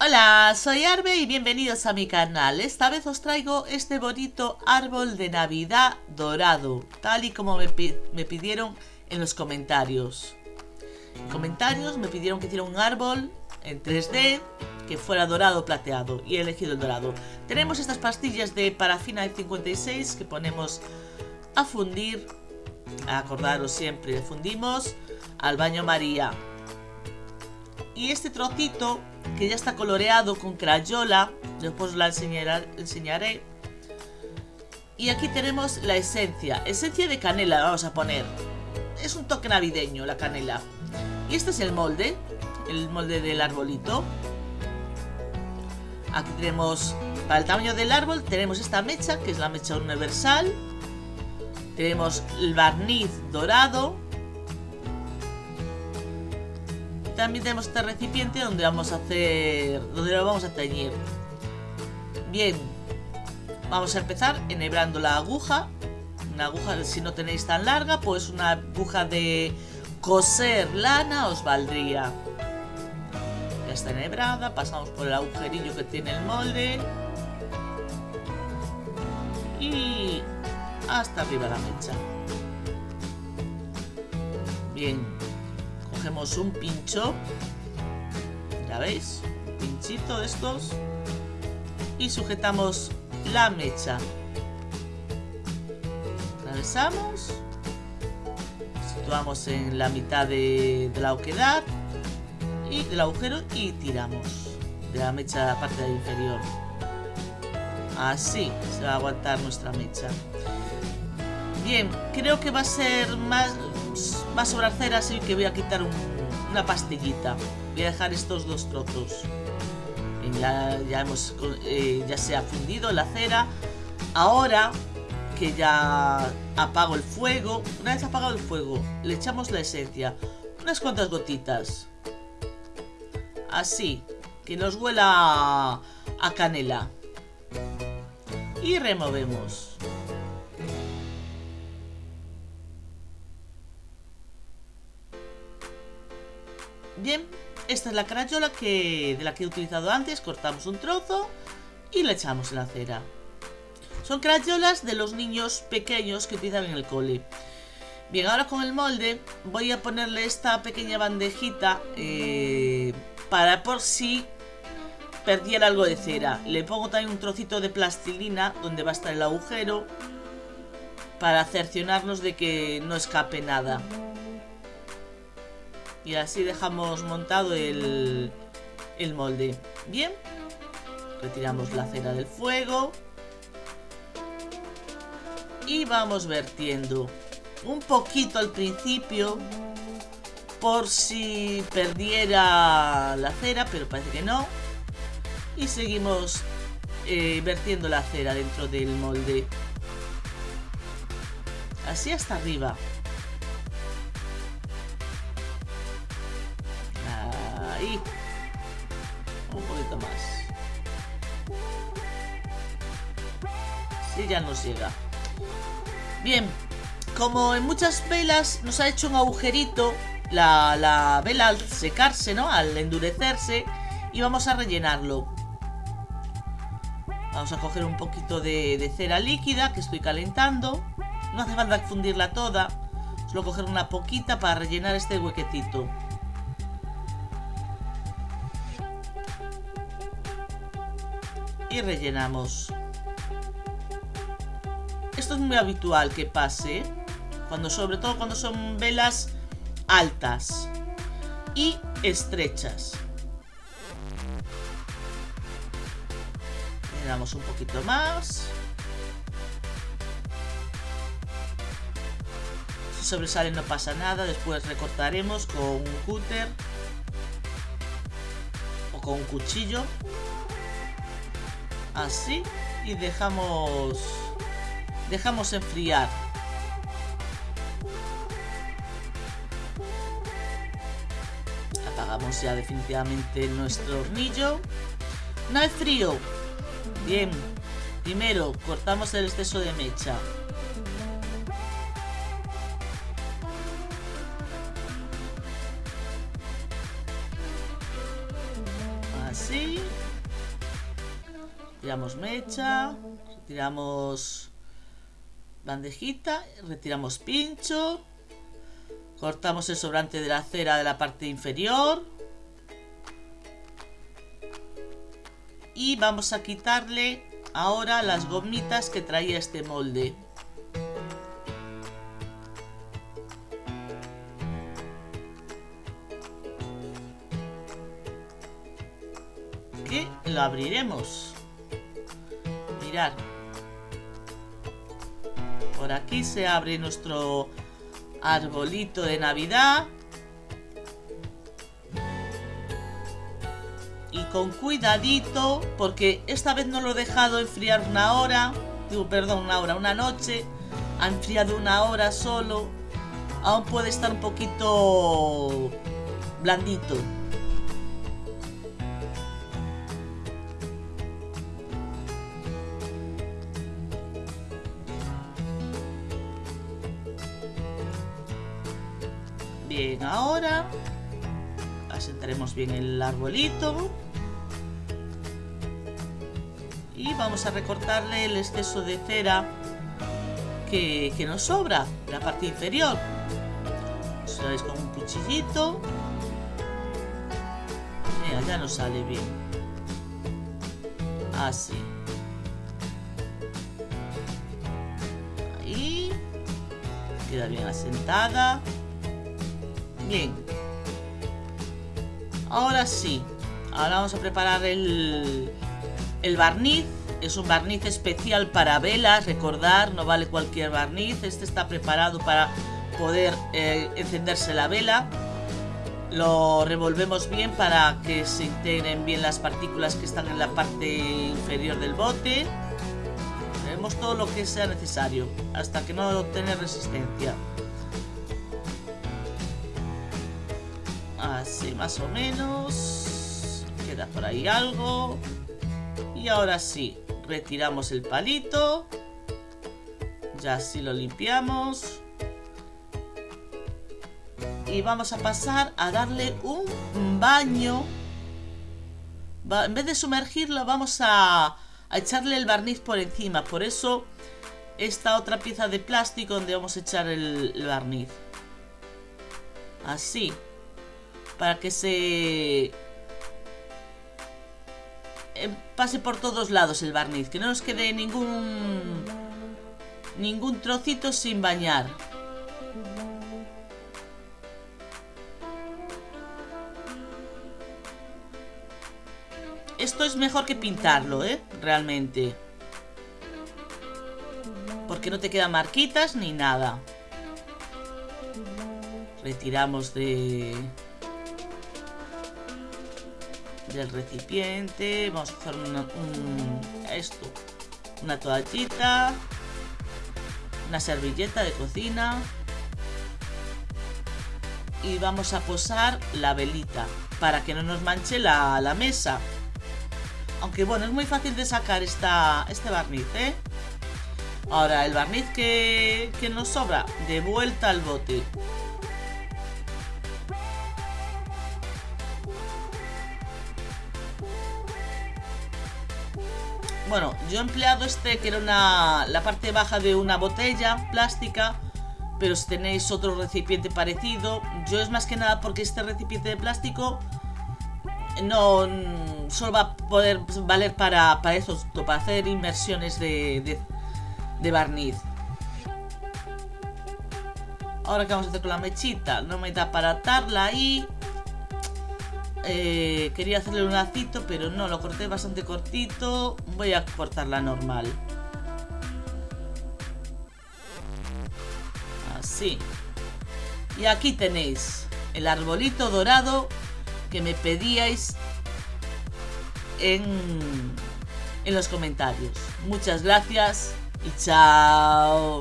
Hola, soy Arbe y bienvenidos a mi canal. Esta vez os traigo este bonito árbol de Navidad dorado, tal y como me, me pidieron en los comentarios. En comentarios me pidieron que hiciera un árbol en 3D que fuera dorado plateado y he elegido el dorado. Tenemos estas pastillas de parafina de 56 que ponemos a fundir. Acordaros siempre, fundimos al baño María. Y este trocito que ya está coloreado con crayola, después la enseñaré. Y aquí tenemos la esencia, esencia de canela vamos a poner. Es un toque navideño la canela. Y este es el molde, el molde del arbolito. Aquí tenemos, para el tamaño del árbol, tenemos esta mecha, que es la mecha universal. Tenemos el barniz dorado. También tenemos este recipiente donde vamos a hacer, donde lo vamos a teñir. Bien, vamos a empezar enhebrando la aguja. Una aguja, si no tenéis tan larga, pues una aguja de coser lana os valdría. Ya está enhebrada, pasamos por el agujerillo que tiene el molde. Y hasta arriba la mecha. Bien, cogemos un pincho. Ya veis, pinchito de estos. Y sujetamos la mecha. Atravesamos situamos en la mitad de, la oquedad y del agujero y tiramos de la mecha de la parte inferior. Así se va a aguantar nuestra mecha. Bien, creo que va a ser más, va a sobrar cera, así que voy a quitar una pastillita. Voy a dejar estos dos trozos. Ya, ya, hemos, eh, ya se ha fundido la cera. Ahora que ya apago el fuego. Una vez apagado el fuego, le echamos la esencia. Unas cuantas gotitas. Así, que nos huela a canela. Y removemos. Bien, esta es la carayola que, de la que he utilizado antes. Cortamos un trozo y la echamos en la cera. Son crayolas de los niños pequeños que utilizan en el cole. Bien, ahora con el molde voy a ponerle esta pequeña bandejita eh, para por si perdiera algo de cera. Le pongo también un trocito de plastilina donde va a estar el agujero para cerciorarnos de que no escape nada. Y así dejamos montado el, el molde. Bien, retiramos la cera del fuego y vamos vertiendo un poquito al principio por si perdiera la cera, pero parece que no. Y seguimos eh, vertiendo la cera dentro del molde. Así hasta arriba. Ahí. Un poquito más. Sí, ya nos llega. Bien, como en muchas velas nos ha hecho un agujerito la, vela al secarse, ¿no? Al endurecerse y vamos a rellenarlo. Vamos a coger un poquito de, de cera líquida que estoy calentando. No hace falta fundirla toda. Solo coger una poquita para rellenar este huequecito. Rellenamos. Esto es muy habitual que pase, cuando, sobre todo cuando son velas altas y estrechas. Le un poquito más. Si sobresale no pasa nada, después recortaremos con un cúter o con un cuchillo. Así y dejamos Dejamos enfriar. Apagamos ya definitivamente nuestro hornillo. No hay frío. Bien. Primero cortamos el exceso de mecha. Tiramos mecha. Retiramos bandejita. Retiramos pincho. Cortamos el sobrante de la cera de la parte inferior. Y vamos a quitarle ahora las gomitas que traía este molde. Que lo abriremos. Por aquí se abre nuestro arbolito de Navidad. Y con cuidadito, porque esta vez no lo he dejado enfriar una hora, perdón, una hora, una noche. Ha enfriado una hora solo. Aún puede estar un poquito blandito. Bien, ahora asentaremos bien el arbolito. Y vamos a recortarle el exceso de cera que, nos sobra, la parte inferior. Eso es con un cuchillito. Mira, ya nos sale bien. Así. Queda bien asentada. Bien. Ahora sí. Ahora vamos a preparar el, el barniz. Es un barniz especial para velas, recordar, no vale cualquier barniz. Este está preparado para poder eh, encenderse la vela. Lo revolvemos bien para que se integren bien las partículas que están en la parte inferior del bote. Haremos todo lo que sea necesario hasta que no tenga resistencia. Así más o menos. Queda por ahí algo. Y ahora sí, retiramos el palito. Ya así lo limpiamos. Y vamos a pasar a darle un baño. En vez de sumergirlo, vamos a, echarle el barniz por encima. Por eso, esta otra pieza de plástico donde vamos a echar el barniz. Así para que se eh, pase por todos lados el barniz, que no nos quede ningún ningún trocito sin bañar. Esto es mejor que pintarlo, ¿eh? Realmente. Porque no te quedan marquitas ni nada. Retiramos de del recipiente. Vamos a hacer una, esto, una toallita, una servilleta de cocina y vamos a posar la velita para que no nos manche la, la mesa. Aunque bueno, es muy fácil de sacar esta, este barniz, ¿eh? Ahora, el barniz que, que nos sobra, de vuelta al bote. Bueno, yo he empleado este que era una, la parte baja de una botella plástica pero si tenéis otro recipiente parecido, yo es más que nada porque este recipiente de plástico no solo va a poder valer para, para eso, para hacer inmersiones de, de, barniz. Ahora que vamos a hacer con la mechita, no me da para atarla ahí. Eh, quería hacerle un lacito, pero no, lo corté bastante cortito. Voy a cortarla normal. Así. Y aquí tenéis el arbolito dorado que me pedíais en, en los comentarios. Muchas gracias y chao.